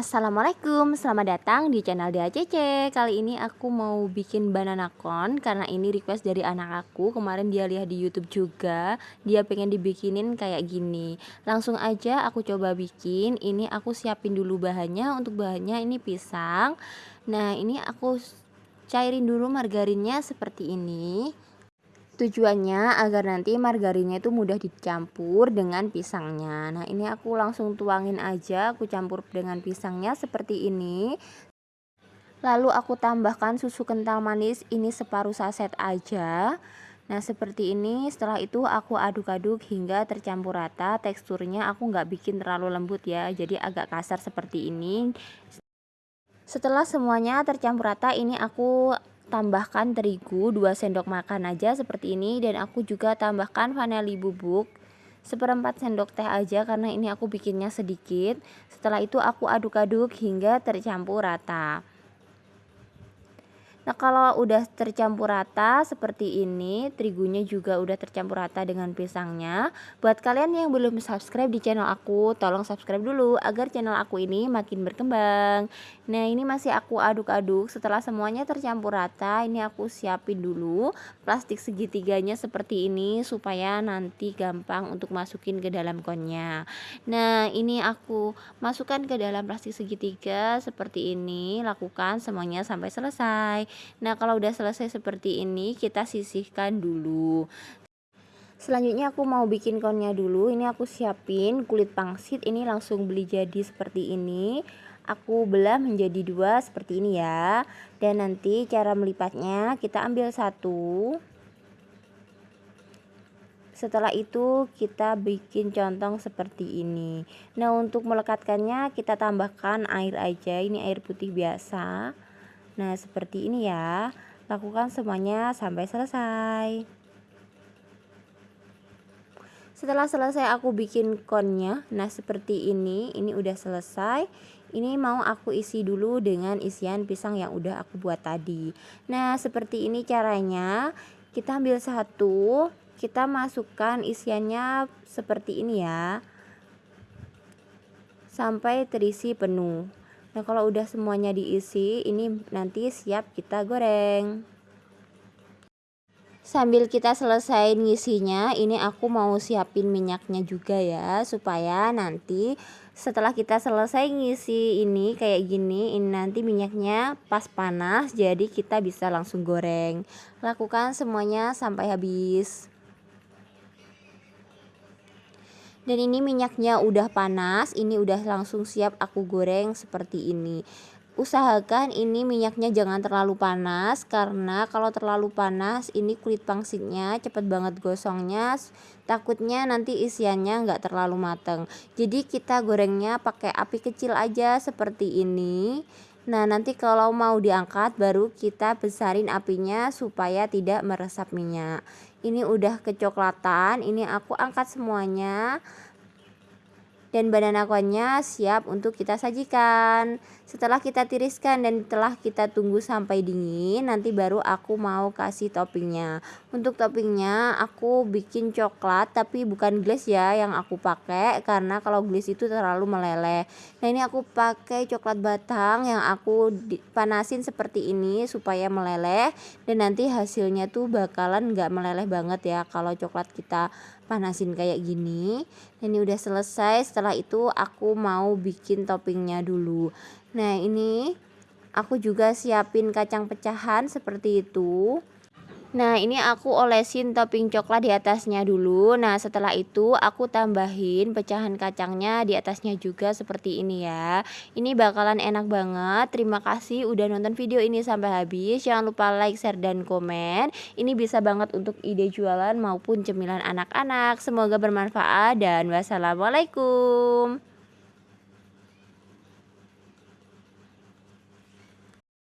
Assalamualaikum, selamat datang di channel DACC Kali ini aku mau bikin banana cone Karena ini request dari anak aku. Kemarin dia lihat di youtube juga. Dia pengen dibikinin kayak gini. Langsung aja aku coba bikin. Ini aku siapin dulu bahannya. Untuk bahannya ini pisang. Nah ini aku cairin dulu margarinnya seperti ini Tujuannya agar nanti margarinnya itu mudah dicampur dengan pisangnya. Nah, ini aku langsung tuangin aja, aku campur dengan pisangnya seperti ini. Lalu aku tambahkan susu kental manis ini separuh saset aja. Nah, seperti ini. Setelah itu aku aduk-aduk hingga tercampur rata. Teksturnya aku nggak bikin terlalu lembut ya, jadi agak kasar seperti ini. Setelah semuanya tercampur rata, ini aku tambahkan terigu 2 sendok makan aja seperti ini. Dan aku juga tambahkan vanili bubuk seperempat sendok teh aja karena ini aku bikinnya sedikit. Setelah itu aku aduk-aduk hingga tercampur rata Nah kalau udah tercampur rata seperti ini Terigunya juga udah tercampur rata dengan pisangnya. Buat kalian yang belum subscribe di channel aku Tolong subscribe dulu agar channel aku ini makin berkembang. Nah ini masih aku aduk-aduk. Setelah semuanya tercampur rata Ini aku siapin dulu Plastik segitiganya seperti ini Supaya nanti gampang untuk masukin ke dalam konnya. Nah ini aku masukkan ke dalam plastik segitiga Seperti ini. Lakukan semuanya sampai selesai Nah kalau udah selesai seperti ini kita sisihkan dulu. Selanjutnya aku mau bikin konnya dulu. Ini aku siapin kulit pangsit. Ini langsung beli jadi seperti ini. Aku belah menjadi dua seperti ini ya. Dan nanti cara melipatnya kita ambil satu. Setelah itu kita bikin contong seperti ini. Nah untuk melekatkannya kita tambahkan air aja. Ini air putih biasa Nah, seperti ini ya. Lakukan semuanya sampai selesai. Setelah selesai aku bikin konnya. Nah, seperti ini. Ini udah selesai. Ini mau aku isi dulu dengan isian pisang yang udah aku buat tadi. Nah, seperti ini caranya. Kita ambil satu, kita masukkan isiannya seperti ini ya. Sampai terisi penuh. Nah kalau udah semuanya diisi ini nanti siap kita goreng. Sambil kita selesai ngisinya ini aku mau siapin minyaknya juga ya Supaya nanti setelah kita selesai ngisi ini kayak gini ini nanti minyaknya pas panas jadi kita bisa langsung goreng. Lakukan semuanya sampai habis dan ini minyaknya udah panas ini udah langsung siap aku goreng seperti ini. Usahakan ini minyaknya jangan terlalu panas karena kalau terlalu panas ini kulit pangsitnya cepet banget gosongnya takutnya nanti isiannya nggak terlalu mateng. Jadi kita gorengnya pakai api kecil aja seperti ini. Nah nanti kalau mau diangkat baru kita besarin apinya supaya tidak meresap minyak Ini udah kecoklatan ini aku angkat semuanya dan banana connya siap untuk kita sajikan. Setelah kita tiriskan dan telah kita tunggu sampai dingin nanti baru aku mau kasih toppingnya. Untuk toppingnya aku bikin coklat tapi bukan glaze ya yang aku pakai karena kalau glaze itu terlalu meleleh. Nah ini aku pakai coklat batang yang aku panasin seperti ini supaya meleleh dan nanti hasilnya tuh bakalan nggak meleleh banget ya kalau coklat kita panasin kayak gini ini udah selesai. Setelah itu aku mau bikin toppingnya dulu. Nah ini aku juga siapin kacang pecahan seperti itu Nah ini aku olesin topping coklat di atasnya dulu. Nah setelah itu aku tambahin pecahan kacangnya di atasnya juga seperti ini ya. Ini bakalan enak banget. Terima kasih udah nonton video ini sampai habis. Jangan lupa like, share, dan komen. Ini bisa banget untuk ide jualan maupun cemilan anak-anak. Semoga bermanfaat dan wassalamualaikum